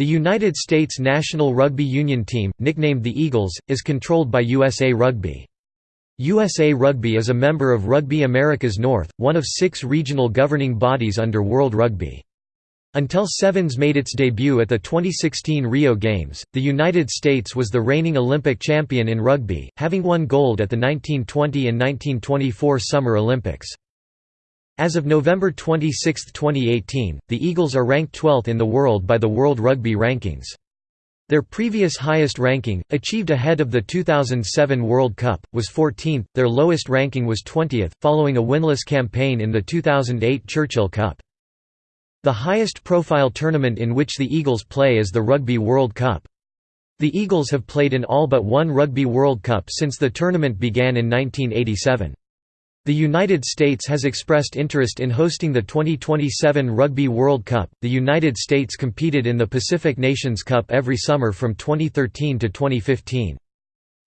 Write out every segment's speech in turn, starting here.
The United States national rugby union team, nicknamed the Eagles, is controlled by USA Rugby. USA Rugby is a member of Rugby Americas North, one of six regional governing bodies under World Rugby. Until Sevens made its debut at the 2016 Rio Games, the United States was the reigning Olympic champion in rugby, having won gold at the 1920 and 1924 Summer Olympics. As of November 26, 2018, the Eagles are ranked 12th in the world by the World Rugby Rankings. Their previous highest ranking, achieved ahead of the 2007 World Cup, was 14th, their lowest ranking was 20th, following a winless campaign in the 2008 Churchill Cup. The highest profile tournament in which the Eagles play is the Rugby World Cup. The Eagles have played in all but one Rugby World Cup since the tournament began in 1987. The United States has expressed interest in hosting the 2027 Rugby World Cup. The United States competed in the Pacific Nations Cup every summer from 2013 to 2015.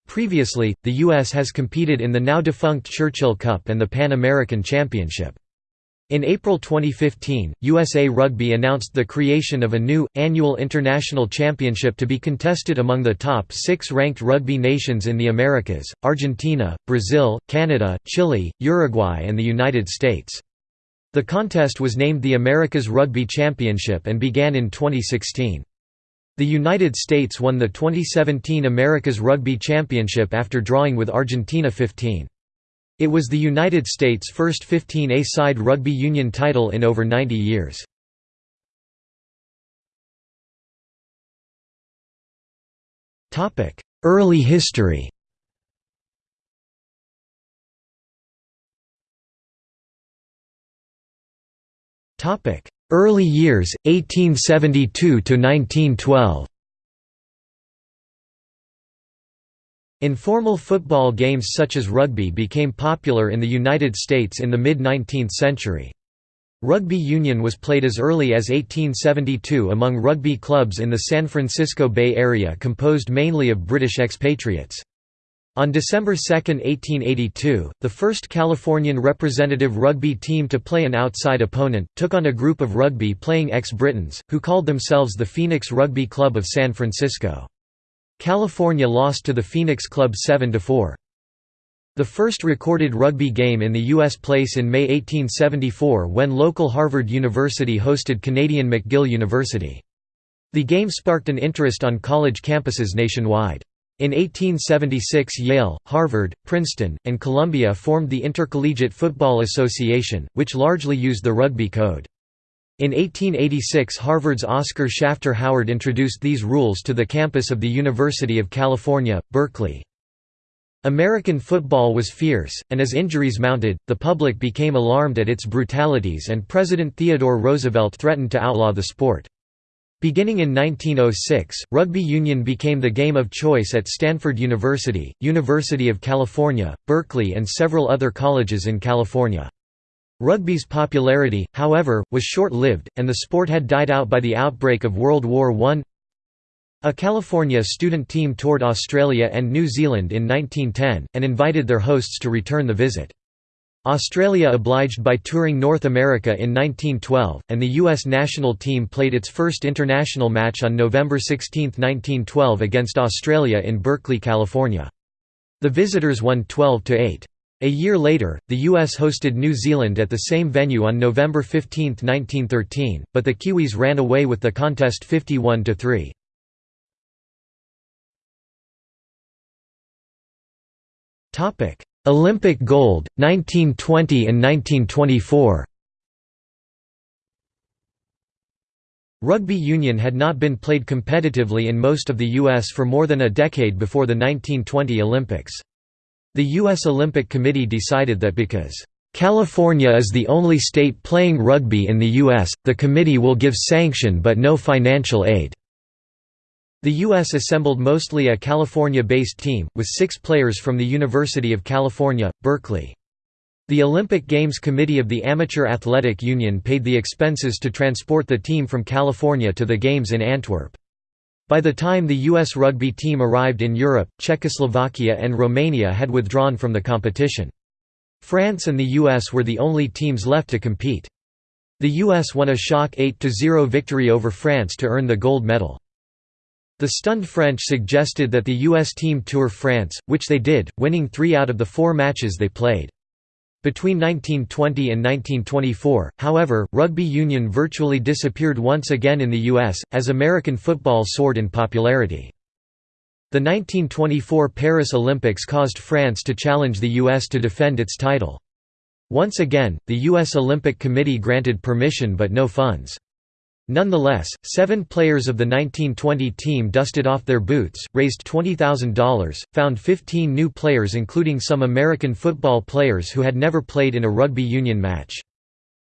Previously, the U.S. has competed in the now defunct Churchill Cup and the Pan American Championship. In April 2015, USA Rugby announced the creation of a new, annual international championship to be contested among the top six ranked rugby nations in the Americas, Argentina, Brazil, Canada, Chile, Uruguay and the United States. The contest was named the Americas Rugby Championship and began in 2016. The United States won the 2017 Americas Rugby Championship after drawing with Argentina 15. It was the United States' first 15A-side rugby union title in over 90 years. Early history Early years, 1872 to 1912 Informal football games such as rugby became popular in the United States in the mid-19th century. Rugby union was played as early as 1872 among rugby clubs in the San Francisco Bay Area composed mainly of British expatriates. On December 2, 1882, the first Californian representative rugby team to play an outside opponent, took on a group of rugby-playing ex-Britons, who called themselves the Phoenix Rugby Club of San Francisco. California lost to the Phoenix Club 7–4. The first recorded rugby game in the U.S. place in May 1874 when local Harvard University hosted Canadian McGill University. The game sparked an interest on college campuses nationwide. In 1876 Yale, Harvard, Princeton, and Columbia formed the Intercollegiate Football Association, which largely used the rugby code. In 1886 Harvard's Oscar Shafter Howard introduced these rules to the campus of the University of California, Berkeley. American football was fierce, and as injuries mounted, the public became alarmed at its brutalities and President Theodore Roosevelt threatened to outlaw the sport. Beginning in 1906, rugby union became the game of choice at Stanford University, University of California, Berkeley and several other colleges in California. Rugby's popularity, however, was short-lived, and the sport had died out by the outbreak of World War I. A California student team toured Australia and New Zealand in 1910, and invited their hosts to return the visit. Australia obliged by touring North America in 1912, and the U.S. national team played its first international match on November 16, 1912 against Australia in Berkeley, California. The visitors won 12–8. A year later, the U.S. hosted New Zealand at the same venue on November 15, 1913, but the Kiwis ran away with the contest 51–3. Olympic gold, 1920 and 1924 Rugby union had not been played competitively in most of the U.S. for more than a decade before the 1920 Olympics. The U.S. Olympic Committee decided that because California is the only state playing rugby in the U.S., the committee will give sanction but no financial aid. The U.S. assembled mostly a California-based team, with six players from the University of California, Berkeley. The Olympic Games Committee of the Amateur Athletic Union paid the expenses to transport the team from California to the Games in Antwerp. By the time the U.S. rugby team arrived in Europe, Czechoslovakia and Romania had withdrawn from the competition. France and the US were the only teams left to compete. The US won a shock 8–0 victory over France to earn the gold medal. The stunned French suggested that the US team tour France, which they did, winning three out of the four matches they played. Between 1920 and 1924, however, rugby union virtually disappeared once again in the U.S., as American football soared in popularity. The 1924 Paris Olympics caused France to challenge the U.S. to defend its title. Once again, the U.S. Olympic Committee granted permission but no funds. Nonetheless, seven players of the 1920 team dusted off their boots, raised $20,000, found 15 new players including some American football players who had never played in a rugby union match.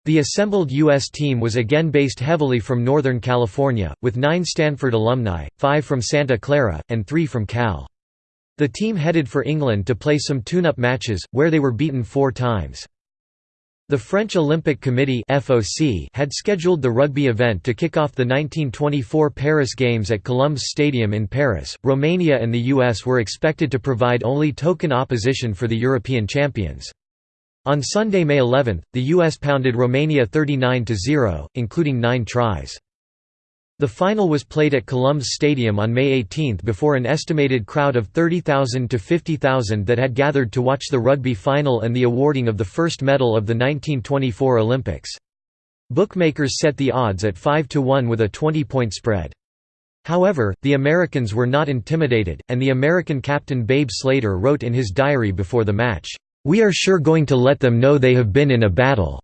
The assembled U.S. team was again based heavily from Northern California, with nine Stanford alumni, five from Santa Clara, and three from Cal. The team headed for England to play some tune-up matches, where they were beaten four times. The French Olympic Committee (FOC) had scheduled the rugby event to kick off the 1924 Paris Games at Colombes Stadium in Paris. Romania and the US were expected to provide only token opposition for the European champions. On Sunday, May 11, the US pounded Romania 39-0, including 9 tries. The final was played at Colombes Stadium on May 18 before an estimated crowd of 30,000 to 50,000 that had gathered to watch the rugby final and the awarding of the first medal of the 1924 Olympics. Bookmakers set the odds at 5 to 1 with a 20-point spread. However, the Americans were not intimidated, and the American captain Babe Slater wrote in his diary before the match, "We are sure going to let them know they have been in a battle."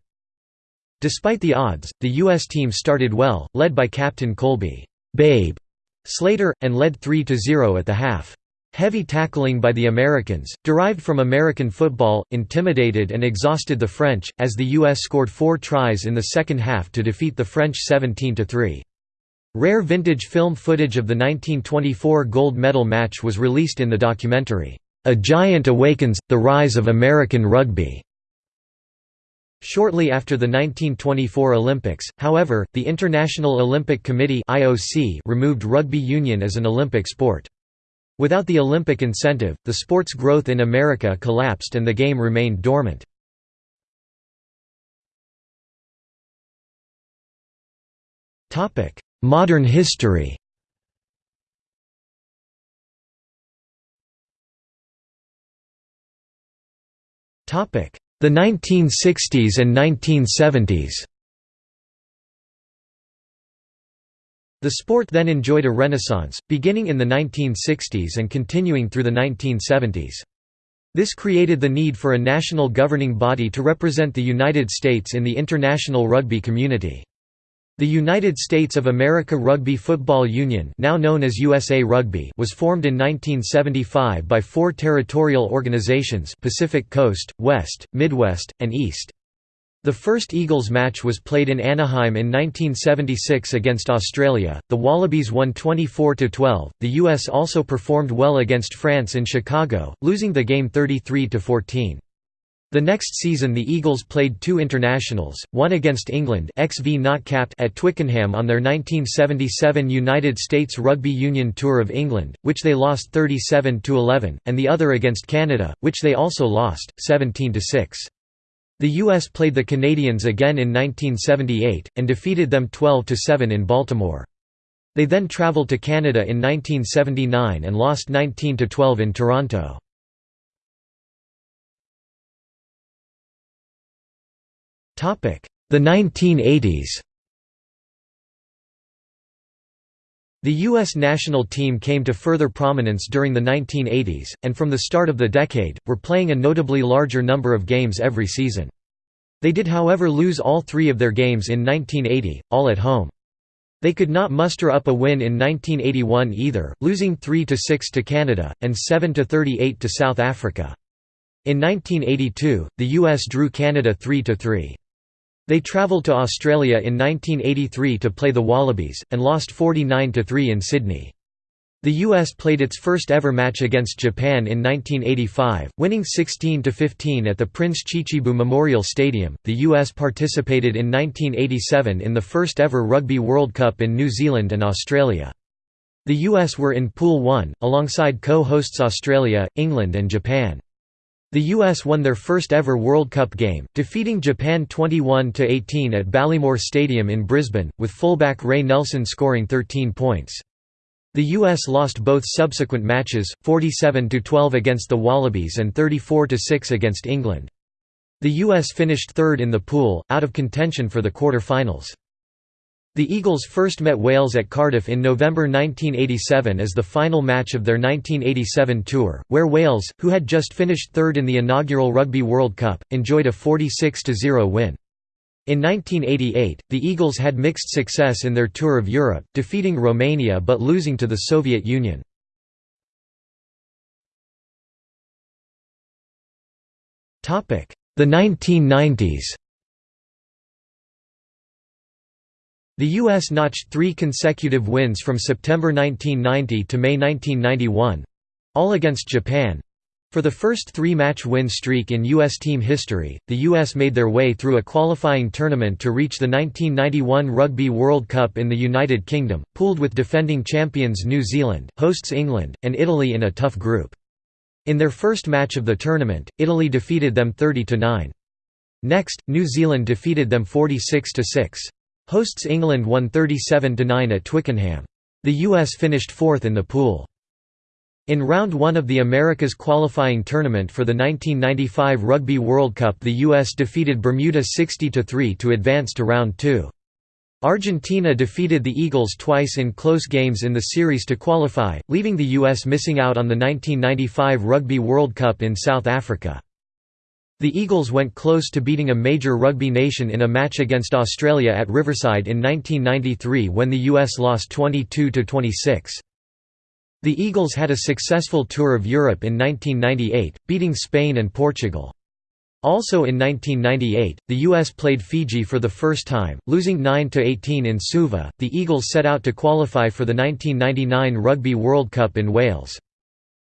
Despite the odds, the U.S. team started well, led by captain Colby Babe Slater, and led 3–0 at the half. Heavy tackling by the Americans, derived from American football, intimidated and exhausted the French, as the U.S. scored four tries in the second half to defeat the French 17–3. Rare vintage film footage of the 1924 gold medal match was released in the documentary, "'A Giant Awakens – The Rise of American Rugby' Shortly after the 1924 Olympics, however, the International Olympic Committee (IOC) removed rugby union as an Olympic sport. Without the Olympic incentive, the sport's growth in America collapsed and the game remained dormant. Topic: Modern history the 1960s and 1970s The sport then enjoyed a renaissance, beginning in the 1960s and continuing through the 1970s. This created the need for a national governing body to represent the United States in the international rugby community. The United States of America Rugby Football Union now known as USA Rugby was formed in 1975 by four territorial organizations Pacific Coast, West, Midwest, and East. The first Eagles match was played in Anaheim in 1976 against Australia. The Wallabies won 24 12. The US also performed well against France in Chicago, losing the game 33 14. The next season the Eagles played two internationals, one against England XV not capped at Twickenham on their 1977 United States Rugby Union Tour of England, which they lost 37–11, and the other against Canada, which they also lost, 17–6. The US played the Canadians again in 1978, and defeated them 12–7 in Baltimore. They then travelled to Canada in 1979 and lost 19–12 in Toronto. The 1980s The U.S. national team came to further prominence during the 1980s, and from the start of the decade, were playing a notably larger number of games every season. They did however lose all three of their games in 1980, all at home. They could not muster up a win in 1981 either, losing 3–6 to Canada, and 7–38 to South Africa. In 1982, the U.S. drew Canada 3–3. They travelled to Australia in 1983 to play the Wallabies, and lost 49–3 in Sydney. The US played its first ever match against Japan in 1985, winning 16–15 at the Prince Chichibu Memorial Stadium. The US participated in 1987 in the first ever Rugby World Cup in New Zealand and Australia. The US were in Pool 1, alongside co-hosts Australia, England and Japan. The U.S. won their first ever World Cup game, defeating Japan 21–18 at Ballymore Stadium in Brisbane, with fullback Ray Nelson scoring 13 points. The U.S. lost both subsequent matches, 47–12 against the Wallabies and 34–6 against England. The U.S. finished third in the pool, out of contention for the quarter-finals. The Eagles first met Wales at Cardiff in November 1987 as the final match of their 1987 tour, where Wales, who had just finished third in the inaugural Rugby World Cup, enjoyed a 46–0 win. In 1988, the Eagles had mixed success in their tour of Europe, defeating Romania but losing to the Soviet Union. The 1990s The U.S. notched three consecutive wins from September 1990 to May 1991—all against Japan. For the first three-match win streak in U.S. team history, the U.S. made their way through a qualifying tournament to reach the 1991 Rugby World Cup in the United Kingdom, pooled with defending champions New Zealand, hosts England, and Italy in a tough group. In their first match of the tournament, Italy defeated them 30–9. Next, New Zealand defeated them 46–6. Hosts England won 37–9 at Twickenham. The US finished fourth in the pool. In round one of the Americas qualifying tournament for the 1995 Rugby World Cup the US defeated Bermuda 60–3 to advance to round two. Argentina defeated the Eagles twice in close games in the series to qualify, leaving the US missing out on the 1995 Rugby World Cup in South Africa. The Eagles went close to beating a major rugby nation in a match against Australia at Riverside in 1993 when the US lost 22–26. The Eagles had a successful tour of Europe in 1998, beating Spain and Portugal. Also in 1998, the US played Fiji for the first time, losing 9 to 18 in Suva. The Eagles set out to qualify for the 1999 Rugby World Cup in Wales.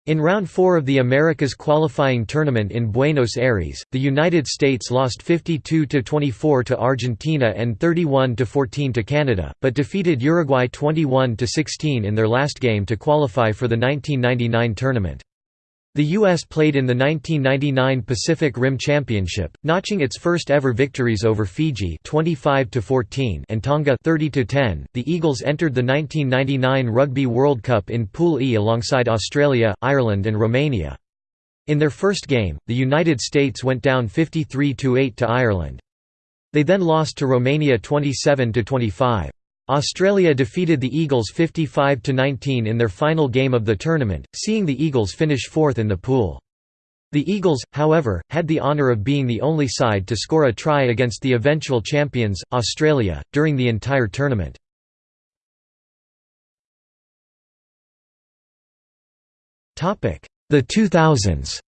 In round 4 of the Americas qualifying tournament in Buenos Aires, the United States lost 52–24 to Argentina and 31–14 to Canada, but defeated Uruguay 21–16 in their last game to qualify for the 1999 tournament. The U.S. played in the 1999 Pacific Rim Championship, notching its first ever victories over Fiji 25 14 and Tonga 30 10. The Eagles entered the 1999 Rugby World Cup in Pool E alongside Australia, Ireland and Romania. In their first game, the United States went down 53–8 to Ireland. They then lost to Romania 27–25. Australia defeated the Eagles 55–19 in their final game of the tournament, seeing the Eagles finish fourth in the pool. The Eagles, however, had the honour of being the only side to score a try against the eventual champions, Australia, during the entire tournament. The 2000s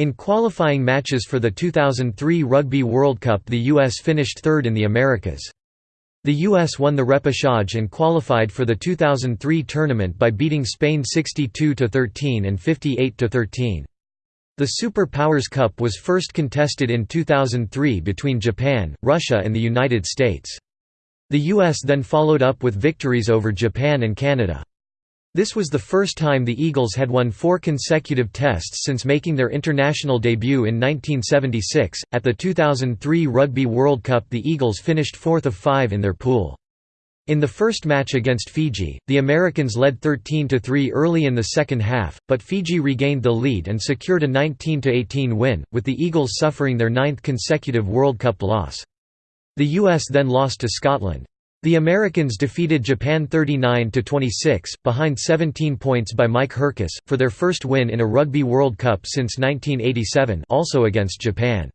In qualifying matches for the 2003 Rugby World Cup the U.S. finished third in the Americas. The U.S. won the repechage and qualified for the 2003 tournament by beating Spain 62–13 and 58–13. The Super Powers Cup was first contested in 2003 between Japan, Russia and the United States. The U.S. then followed up with victories over Japan and Canada. This was the first time the Eagles had won four consecutive tests since making their international debut in 1976. At the 2003 Rugby World Cup, the Eagles finished fourth of five in their pool. In the first match against Fiji, the Americans led 13–3 early in the second half, but Fiji regained the lead and secured a 19–18 win, with the Eagles suffering their ninth consecutive World Cup loss. The US then lost to Scotland. The Americans defeated Japan 39–26, behind 17 points by Mike Hercus, for their first win in a Rugby World Cup since 1987 also against Japan.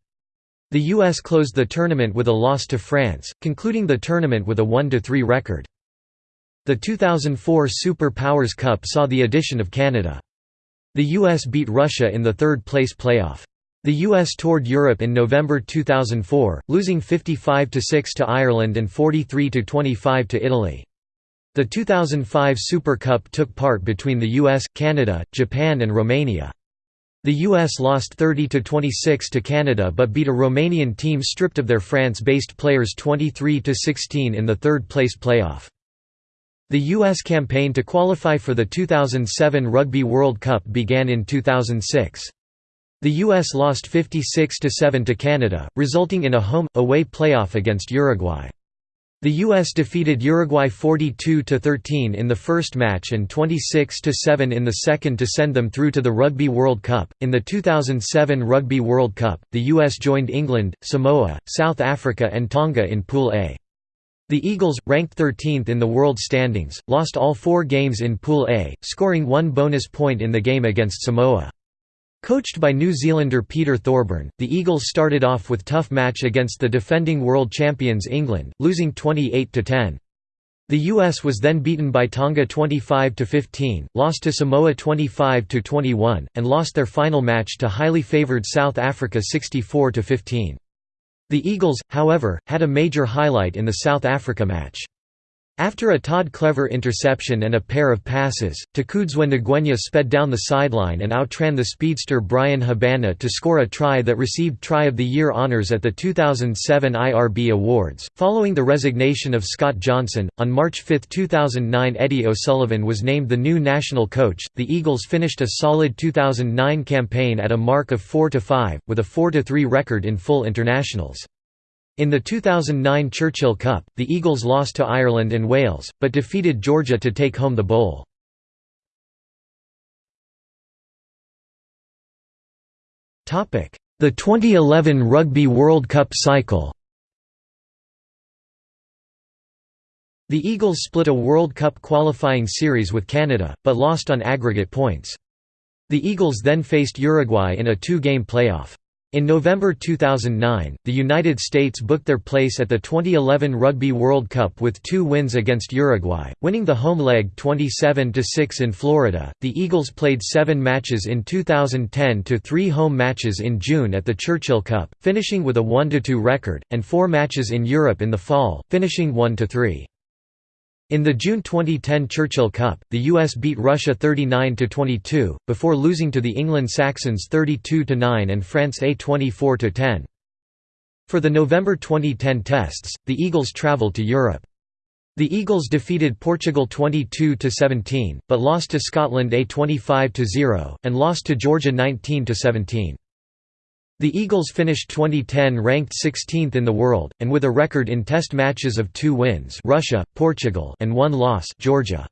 The US closed the tournament with a loss to France, concluding the tournament with a 1–3 record. The 2004 Super Powers Cup saw the addition of Canada. The US beat Russia in the third-place playoff. The US toured Europe in November 2004, losing 55–6 to Ireland and 43–25 to Italy. The 2005 Super Cup took part between the US, Canada, Japan and Romania. The US lost 30–26 to Canada but beat a Romanian team stripped of their France-based players 23–16 in the third-place playoff. The U.S. campaign to qualify for the 2007 Rugby World Cup began in 2006. The U.S. lost 56–7 to Canada, resulting in a home-away playoff against Uruguay. The U.S. defeated Uruguay 42–13 in the first match and 26–7 in the second to send them through to the Rugby World Cup. In the 2007 Rugby World Cup, the U.S. joined England, Samoa, South Africa and Tonga in Pool A. The Eagles, ranked 13th in the world standings, lost all four games in Pool A, scoring one bonus point in the game against Samoa. Coached by New Zealander Peter Thorburn, the Eagles started off with tough match against the defending world champions England, losing 28–10. The US was then beaten by Tonga 25–15, lost to Samoa 25–21, and lost their final match to highly favoured South Africa 64–15. The Eagles, however, had a major highlight in the South Africa match. After a Todd Clever interception and a pair of passes, Takudzwa Ngwenya sped down the sideline and outran the speedster Bryan Habana to score a try that received Try of the Year honors at the 2007 IRB Awards. Following the resignation of Scott Johnson, on March 5, 2009, Eddie O'Sullivan was named the new national coach. The Eagles finished a solid 2009 campaign at a mark of 4 5, with a 4 3 record in full internationals. In the 2009 Churchill Cup, the Eagles lost to Ireland and Wales, but defeated Georgia to take home the bowl. The 2011 Rugby World Cup cycle The Eagles split a World Cup qualifying series with Canada, but lost on aggregate points. The Eagles then faced Uruguay in a two-game playoff. In November 2009, the United States booked their place at the 2011 Rugby World Cup with two wins against Uruguay, winning the home leg 27–6 in Florida. The Eagles played seven matches in 2010 to three home matches in June at the Churchill Cup, finishing with a 1–2 record, and four matches in Europe in the fall, finishing 1–3. In the June 2010 Churchill Cup, the US beat Russia 39–22, before losing to the England Saxons 32–9 and France A 24–10. For the November 2010 tests, the Eagles travelled to Europe. The Eagles defeated Portugal 22–17, but lost to Scotland A 25–0, and lost to Georgia 19–17. The Eagles finished 2010 ranked 16th in the world, and with a record in test matches of two wins Russia, Portugal and one loss Georgia.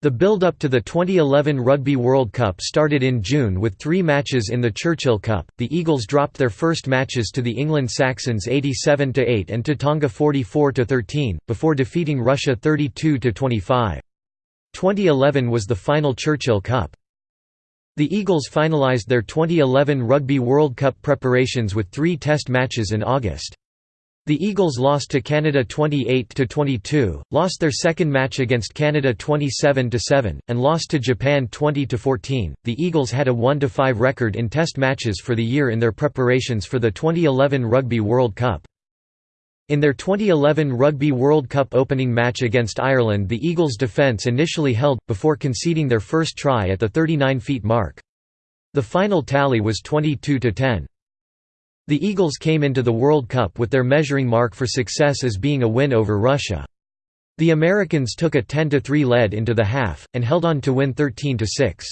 The build-up to the 2011 Rugby World Cup started in June with three matches in the Churchill Cup. The Eagles dropped their first matches to the England Saxons 87–8 and to Tonga 44–13, before defeating Russia 32–25. 2011 was the final Churchill Cup. The Eagles finalized their 2011 Rugby World Cup preparations with three test matches in August. The Eagles lost to Canada 28–22, lost their second match against Canada 27–7, and lost to Japan 20–14. The Eagles had a 1–5 record in test matches for the year in their preparations for the 2011 Rugby World Cup. In their 2011 Rugby World Cup opening match against Ireland the Eagles' defence initially held, before conceding their first try at the 39 feet mark. The final tally was 22–10. The Eagles came into the World Cup with their measuring mark for success as being a win over Russia. The Americans took a 10–3 lead into the half, and held on to win 13–6.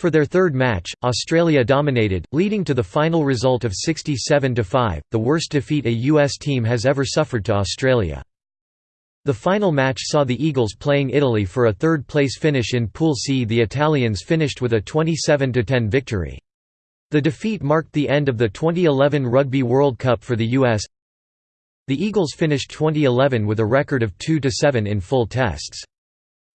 For their third match, Australia dominated, leading to the final result of 67–5, the worst defeat a U.S. team has ever suffered to Australia. The final match saw the Eagles playing Italy for a third-place finish in Pool C. The Italians finished with a 27–10 victory. The defeat marked the end of the 2011 Rugby World Cup for the U.S. The Eagles finished 2011 with a record of 2–7 in full tests.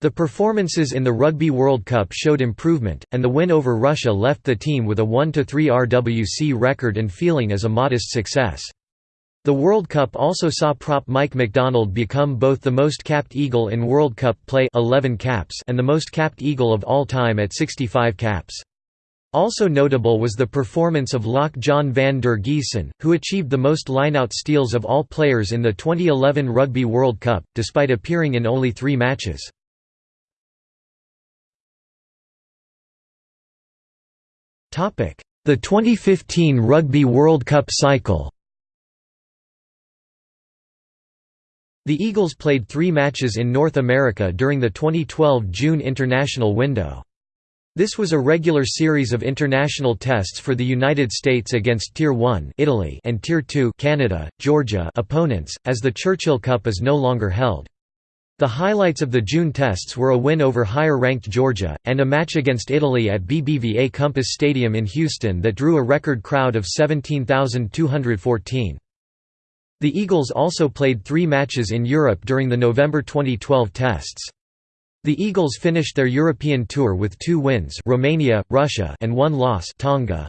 The performances in the Rugby World Cup showed improvement, and the win over Russia left the team with a 1–3 RWC record and feeling as a modest success. The World Cup also saw prop Mike MacDonald become both the most capped Eagle in World Cup play 11 caps and the most capped Eagle of all time at 65 caps. Also notable was the performance of lock John van der Giessen, who achieved the most lineout steals of all players in the 2011 Rugby World Cup, despite appearing in only three matches. The 2015 Rugby World Cup cycle The Eagles played three matches in North America during the 2012 June international window. This was a regular series of international tests for the United States against Tier 1 Italy and Tier 2 Canada, Georgia opponents, as the Churchill Cup is no longer held. The highlights of the June tests were a win over higher-ranked Georgia, and a match against Italy at BBVA Compass Stadium in Houston that drew a record crowd of 17,214. The Eagles also played three matches in Europe during the November 2012 tests. The Eagles finished their European tour with two wins Romania, Russia and one loss Tonga.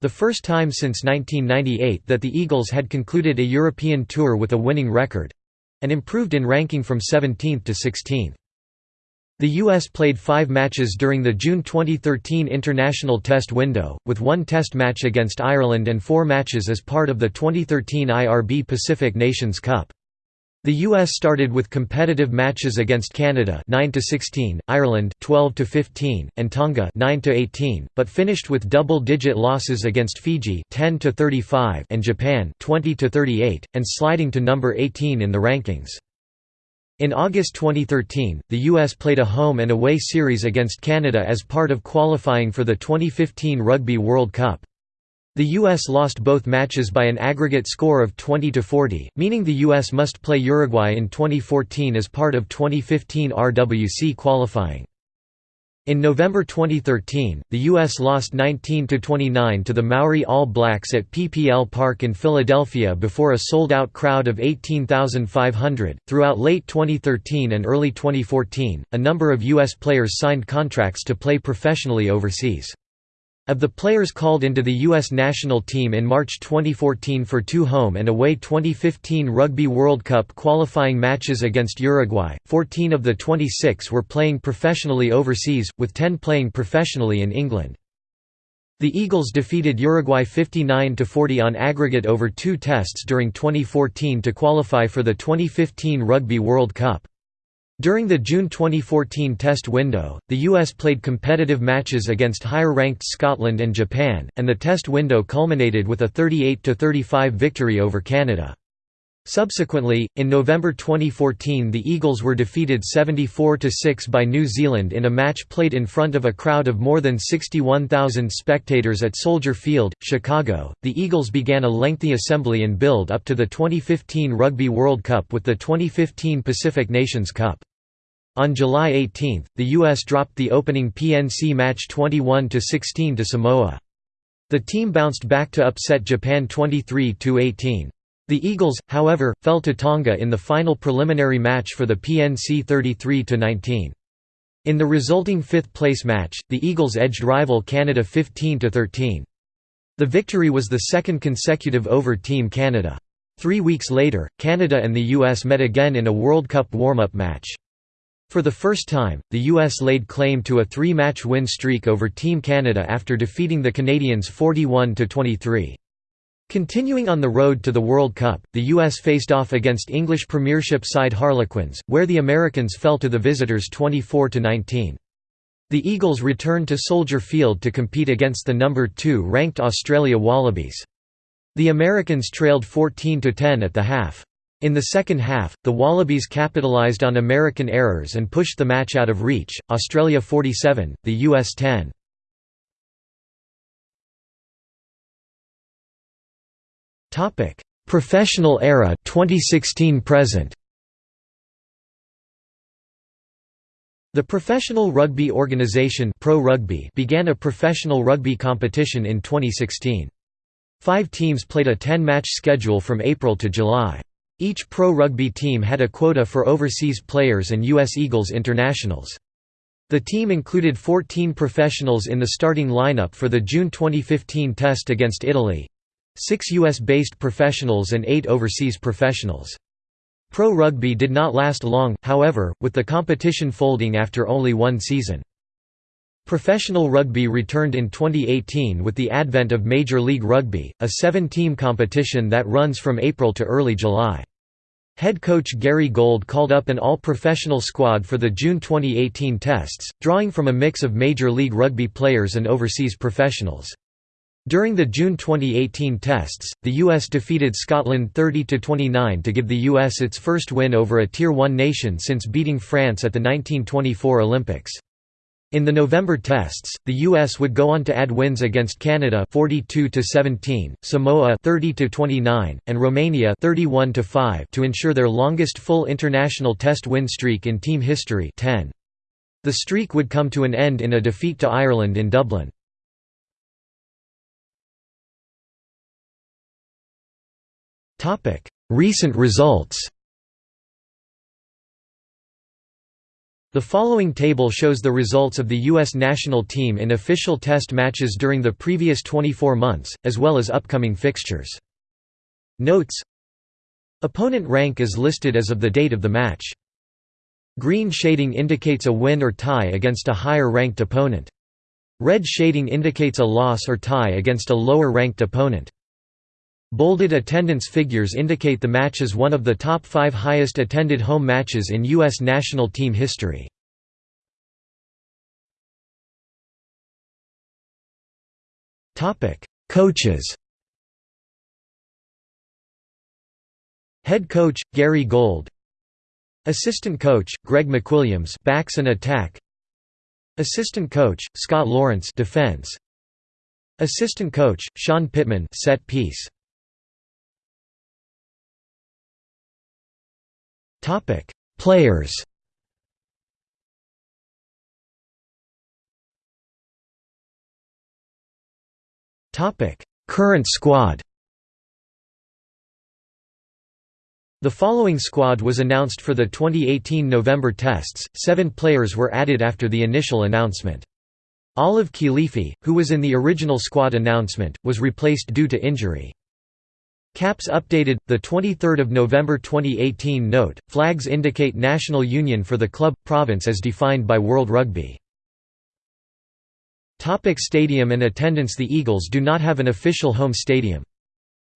The first time since 1998 that the Eagles had concluded a European tour with a winning record—and improved in ranking from 17th to 16th. The U.S. played five matches during the June 2013 international test window, with one test match against Ireland and four matches as part of the 2013 IRB Pacific Nations Cup. The US started with competitive matches against Canada 9 to 16, Ireland 12 to 15, and Tonga 9 to 18, but finished with double-digit losses against Fiji 10 to 35 and Japan 20 to 38 and sliding to number 18 in the rankings. In August 2013, the US played a home and away series against Canada as part of qualifying for the 2015 Rugby World Cup. The US lost both matches by an aggregate score of 20 to 40, meaning the US must play Uruguay in 2014 as part of 2015 RWC qualifying. In November 2013, the U.S. lost 19–29 to the Maori All Blacks at PPL Park in Philadelphia before a sold-out crowd of 18,500. Throughout late 2013 and early 2014, a number of U.S. players signed contracts to play professionally overseas. Of the players called into the U.S. national team in March 2014 for two home and away 2015 Rugby World Cup qualifying matches against Uruguay, 14 of the 26 were playing professionally overseas, with 10 playing professionally in England. The Eagles defeated Uruguay 59–40 on aggregate over two tests during 2014 to qualify for the 2015 Rugby World Cup. During the June 2014 Test window, the US played competitive matches against higher-ranked Scotland and Japan, and the Test window culminated with a 38–35 victory over Canada. Subsequently, in November 2014 the Eagles were defeated 74–6 by New Zealand in a match played in front of a crowd of more than 61,000 spectators at Soldier Field, Chicago. The Eagles began a lengthy assembly and build up to the 2015 Rugby World Cup with the 2015 Pacific Nations Cup. On July 18, the U.S. dropped the opening PNC match 21–16 to Samoa. The team bounced back to upset Japan 23–18. The Eagles, however, fell to Tonga in the final preliminary match for the PNC 33–19. In the resulting fifth-place match, the Eagles edged rival Canada 15–13. The victory was the second consecutive over Team Canada. Three weeks later, Canada and the US met again in a World Cup warm-up match. For the first time, the US laid claim to a three-match win streak over Team Canada after defeating the Canadians 41–23. Continuing on the road to the World Cup, the US faced off against English Premiership side Harlequins, where the Americans fell to the visitors 24–19. The Eagles returned to Soldier Field to compete against the number 2 ranked Australia Wallabies. The Americans trailed 14–10 at the half. In the second half, the Wallabies capitalised on American errors and pushed the match out of reach, Australia 47, the US 10. Professional era 2016 present. The Professional Rugby Organisation Pro Rugby began a professional rugby competition in 2016. Five teams played a 10-match schedule from April to July. Each pro rugby team had a quota for overseas players and U.S. Eagles internationals. The team included 14 professionals in the starting lineup for the June 2015 test against Italy, six U.S.-based professionals and eight overseas professionals. Pro rugby did not last long, however, with the competition folding after only one season. Professional rugby returned in 2018 with the advent of Major League Rugby, a seven-team competition that runs from April to early July. Head coach Gary Gold called up an all-professional squad for the June 2018 tests, drawing from a mix of Major League Rugby players and overseas professionals. During the June 2018 tests, the US defeated Scotland 30–29 to give the US its first win over a Tier 1 nation since beating France at the 1924 Olympics. In the November tests, the US would go on to add wins against Canada 42 to 17, Samoa 30 to 29, and Romania 31 to 5 to ensure their longest full international test win streak in team history 10. The streak would come to an end in a defeat to Ireland in Dublin. Recent results The following table shows the results of the U.S. national team in official test matches during the previous 24 months, as well as upcoming fixtures. Notes Opponent rank is listed as of the date of the match. Green shading indicates a win or tie against a higher-ranked opponent. Red shading indicates a loss or tie against a lower-ranked opponent. Bolded attendance figures indicate the match as one of the top five highest attended home matches in U.S. national team history. Coaches Head coach, Gary Gold Assistant coach, Greg McWilliams backs and attack Assistant coach, Scott Lawrence defense Assistant coach, Sean Pittman set piece Topic: Players. Topic: Current squad. The following squad was announced for the 2018 November tests. Seven players were added after the initial announcement. Olive Kilifi, who was in the original squad announcement, was replaced due to injury. Caps updated, 23 November 2018 Note, flags indicate national union for the club, province as defined by World Rugby. Topic stadium and attendance The Eagles do not have an official home stadium.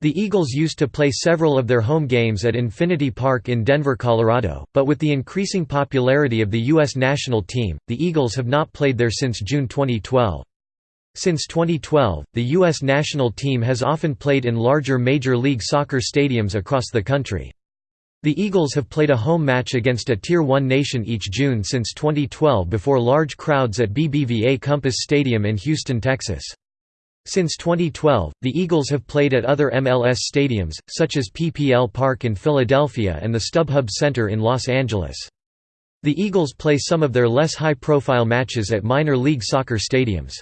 The Eagles used to play several of their home games at Infinity Park in Denver, Colorado, but with the increasing popularity of the U.S. national team, the Eagles have not played there since June 2012. Since 2012, the U.S. national team has often played in larger Major League Soccer stadiums across the country. The Eagles have played a home match against a Tier 1 nation each June since 2012 before large crowds at BBVA Compass Stadium in Houston, Texas. Since 2012, the Eagles have played at other MLS stadiums, such as PPL Park in Philadelphia and the StubHub Center in Los Angeles. The Eagles play some of their less high-profile matches at minor league soccer stadiums.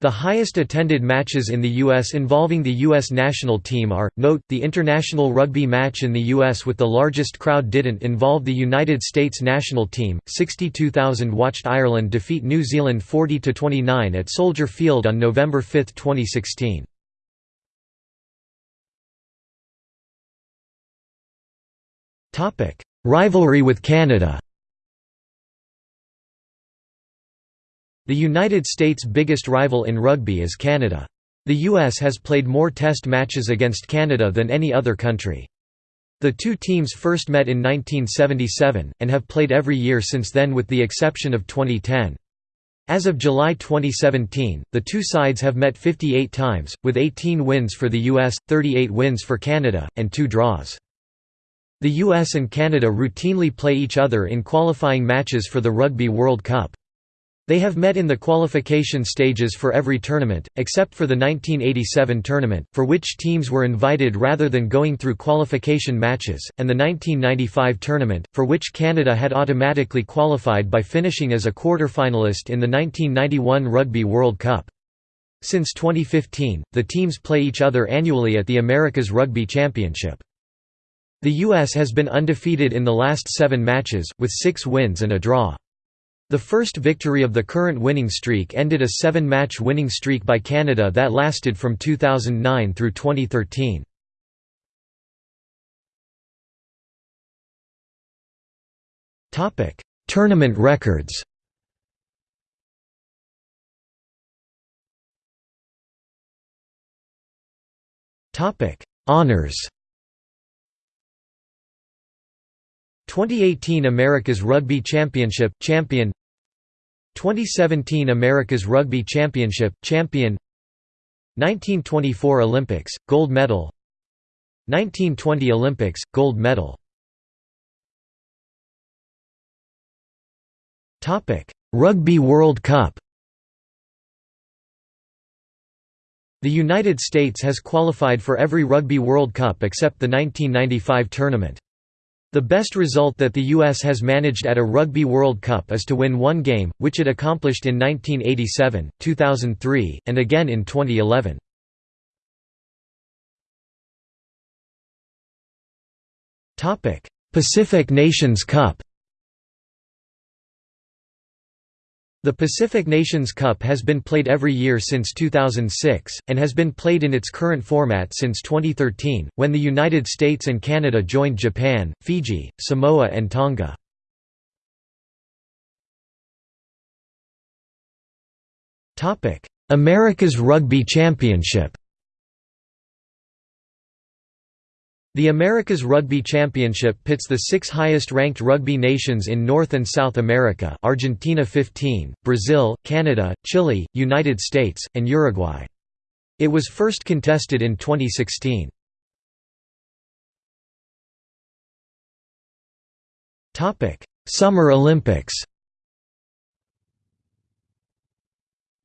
The highest attended matches in the U.S. involving the U.S. national team are, note, the international rugby match in the U.S. with the largest crowd didn't involve the United States national team, 62,000 watched Ireland defeat New Zealand 40–29 at Soldier Field on November 5, 2016. Rivalry with Canada The United States' biggest rival in rugby is Canada. The US has played more test matches against Canada than any other country. The two teams first met in 1977, and have played every year since then with the exception of 2010. As of July 2017, the two sides have met 58 times, with 18 wins for the US, 38 wins for Canada, and two draws. The US and Canada routinely play each other in qualifying matches for the Rugby World Cup. They have met in the qualification stages for every tournament, except for the 1987 tournament, for which teams were invited rather than going through qualification matches, and the 1995 tournament, for which Canada had automatically qualified by finishing as a quarter-finalist in the 1991 Rugby World Cup. Since 2015, the teams play each other annually at the America's Rugby Championship. The U.S. has been undefeated in the last seven matches, with six wins and a draw. The first victory of the current winning streak ended a seven-match winning streak by Canada that lasted from 2009 through 2013. Tournament records Honors 2018 America's Rugby Championship champion 2017 America's Rugby Championship champion. 1924 Olympics, gold medal. 1920 Olympics, gold medal. Rugby World Cup. The United States has qualified for every Rugby World Cup except the 1995 tournament. The best result that the U.S. has managed at a Rugby World Cup is to win one game, which it accomplished in 1987, 2003, and again in 2011. Pacific Nations Cup The Pacific Nations Cup has been played every year since 2006, and has been played in its current format since 2013, when the United States and Canada joined Japan, Fiji, Samoa and Tonga. Americas Rugby Championship The Americas Rugby Championship pits the six highest-ranked rugby nations in North and South America Argentina 15, Brazil, Canada, Chile, United States, and Uruguay. It was first contested in 2016. Summer Olympics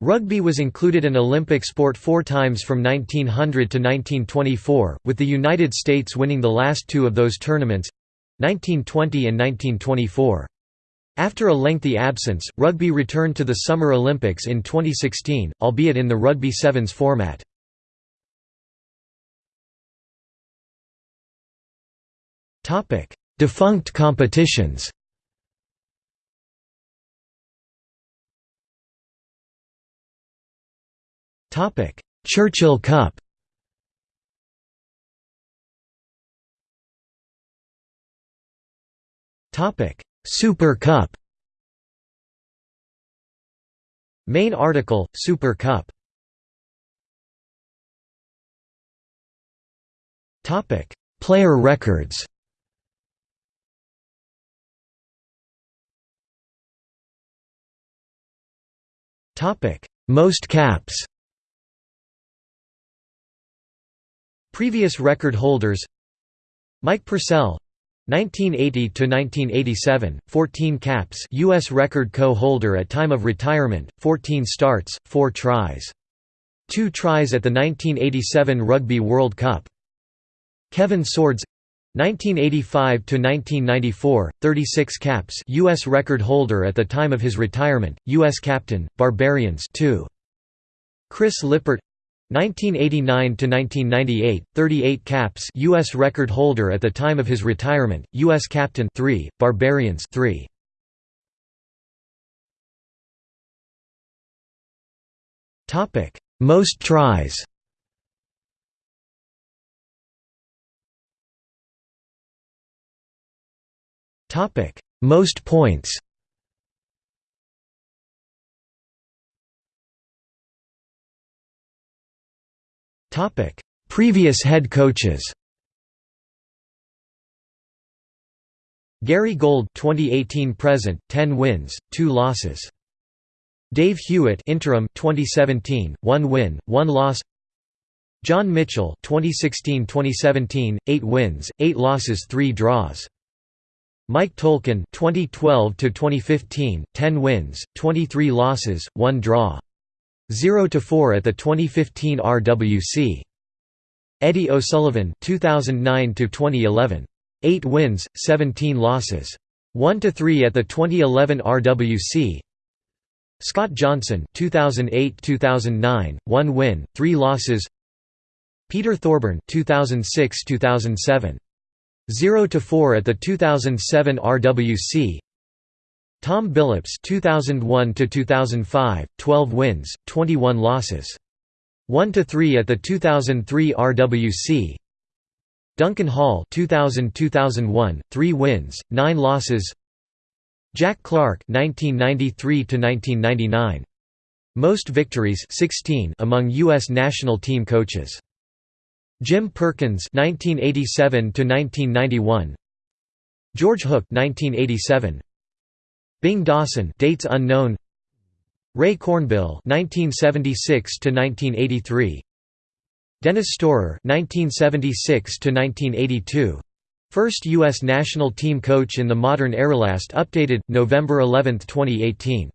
Rugby was included an Olympic sport four times from 1900 to 1924, with the United States winning the last two of those tournaments—1920 and 1924. After a lengthy absence, rugby returned to the Summer Olympics in 2016, albeit in the rugby sevens format. Defunct competitions Churchill Cup. Topic: Super Cup. Main article, Super Cup. Topic: Player records. Topic: Most caps Previous record holders Mike Purcell 1980 to 1987 14 caps US record co-holder at time of retirement 14 starts 4 tries. 2 tries at the 1987 Rugby World Cup. Kevin Swords 1985 to 1994 36 caps US record holder at the time of his retirement US captain Barbarians 2 Chris Lippert 1989 to 1998, 38 caps, U.S. record holder at the time of his retirement, U.S. captain 3, Barbarians 3. Topic: Most tries. Topic: Most points. Topic: Previous head coaches. Gary Gold 2018 present 10 wins 2 losses. Dave Hewitt interim 2017 1 win 1 loss. John Mitchell 2016-2017 8 wins 8 losses 3 draws. Mike Tolkin 2012 to 2015 10 wins 23 losses 1 draw 0 to 4 at the 2015 RWC. Eddie O'Sullivan 2009 to 2011. 8 wins, 17 losses. 1 to 3 at the 2011 RWC. Scott Johnson 2008-2009, 1 win, 3 losses. Peter Thorburn 2006-2007. 0 to 4 at the 2007 RWC. Tom Billups 2001 to 2005 12 wins 21 losses. 1 to 3 at the 2003 RWC Duncan Hall 2000-2001 3 wins 9 losses. Jack Clark 1993 to 1999 most victories 16 among US national team coaches. Jim Perkins 1987 to 1991 George Hook 1987 Bing Dawson dates unknown Ray Cornbill 1976 to 1983 Dennis Storer 1976 to 1982 first U.S. national team coach in the modern era. Last updated November 11, 2018.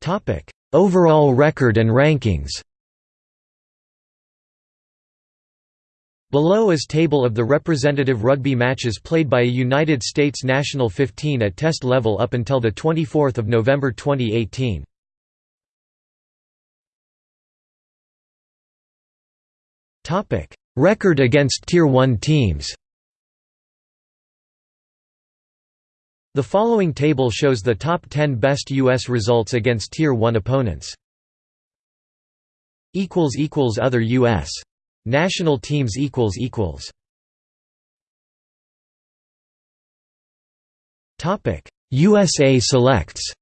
Topic: Overall record and rankings. Below is table of the representative rugby matches played by a United States national 15 at test level up until 24 November 2018. Record against Tier 1 teams The following table shows the top 10 best U.S. results against Tier 1 opponents. Other U.S. National teams equals equals Topic USA selects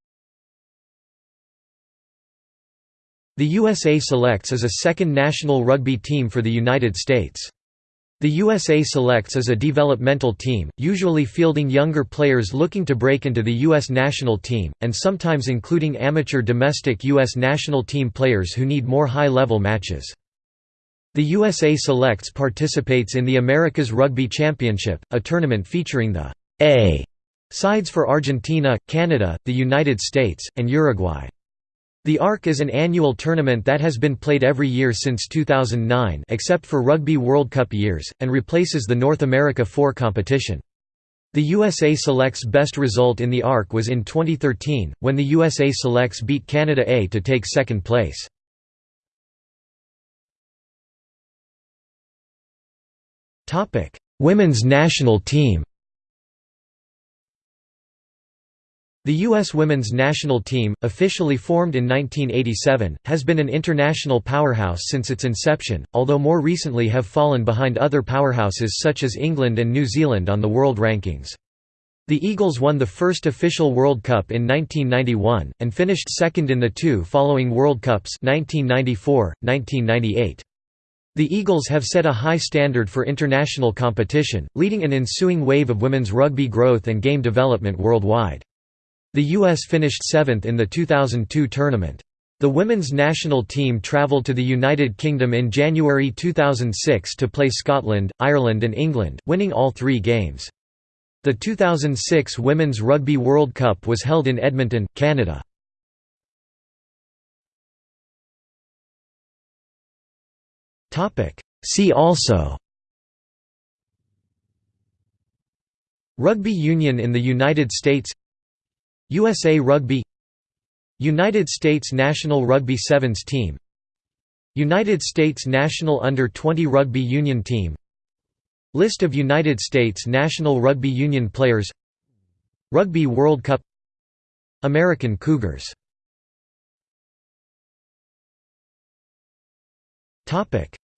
The USA Selects is a second national rugby team for the United States. The USA Selects is a developmental team, usually fielding younger players looking to break into the U.S. national team, and sometimes including amateur domestic U.S. national team players who need more high-level matches. The USA Selects participates in the Americas Rugby Championship, a tournament featuring the A sides for Argentina, Canada, the United States, and Uruguay. The ARC is an annual tournament that has been played every year since 2009 except for Rugby World Cup years, and replaces the North America 4 competition. The USA Selects best result in the ARC was in 2013, when the USA Selects beat Canada A to take second place. Topic: Women's national team. The U.S. women's national team, officially formed in 1987, has been an international powerhouse since its inception, although more recently have fallen behind other powerhouses such as England and New Zealand on the world rankings. The Eagles won the first official World Cup in 1991, and finished second in the two following World Cups 1994, 1998. The Eagles have set a high standard for international competition, leading an ensuing wave of women's rugby growth and game development worldwide. The U.S. finished seventh in the 2002 tournament. The women's national team travelled to the United Kingdom in January 2006 to play Scotland, Ireland and England, winning all three games. The 2006 Women's Rugby World Cup was held in Edmonton, Canada. See also Rugby union in the United States USA Rugby United States national rugby sevens team United States national under-20 rugby union team List of United States national rugby union players Rugby World Cup American Cougars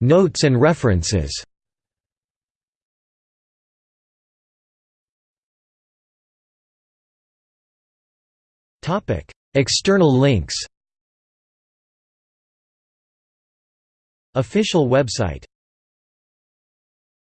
Notes and references. External links. Official website